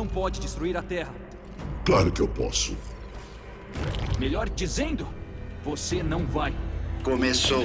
não pode destruir a Terra. Claro que eu posso. Melhor dizendo, você não vai. Começou.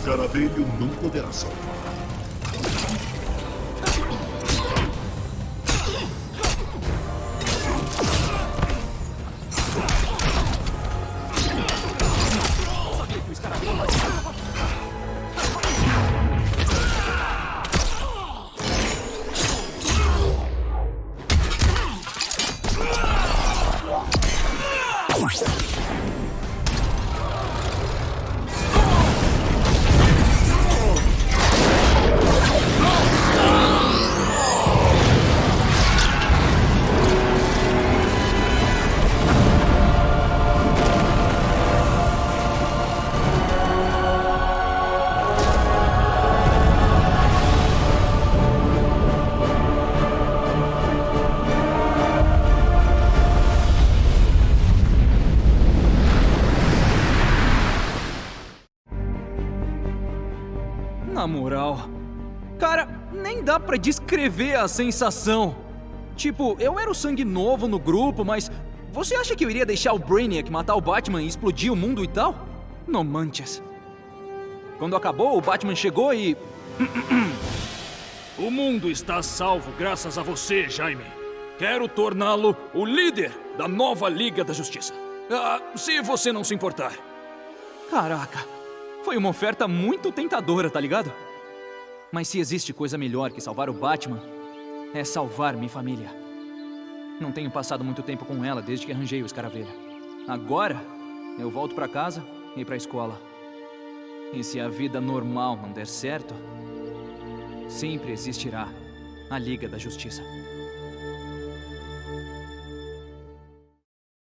Escaravelho não poderá salvar. Na moral. Cara, nem dá pra descrever a sensação. Tipo, eu era o sangue novo no grupo, mas você acha que eu iria deixar o Brainiac matar o Batman e explodir o mundo e tal? Não manches. Quando acabou, o Batman chegou e. O mundo está salvo graças a você, Jaime. Quero torná-lo o líder da nova Liga da Justiça. Ah, se você não se importar. Caraca, foi uma oferta muito tentadora, tá ligado? Mas se existe coisa melhor que salvar o Batman, é salvar minha família. Não tenho passado muito tempo com ela desde que arranjei o escaravelha. Agora, eu volto pra casa e pra escola. E se a vida normal não der certo, sempre existirá a Liga da Justiça.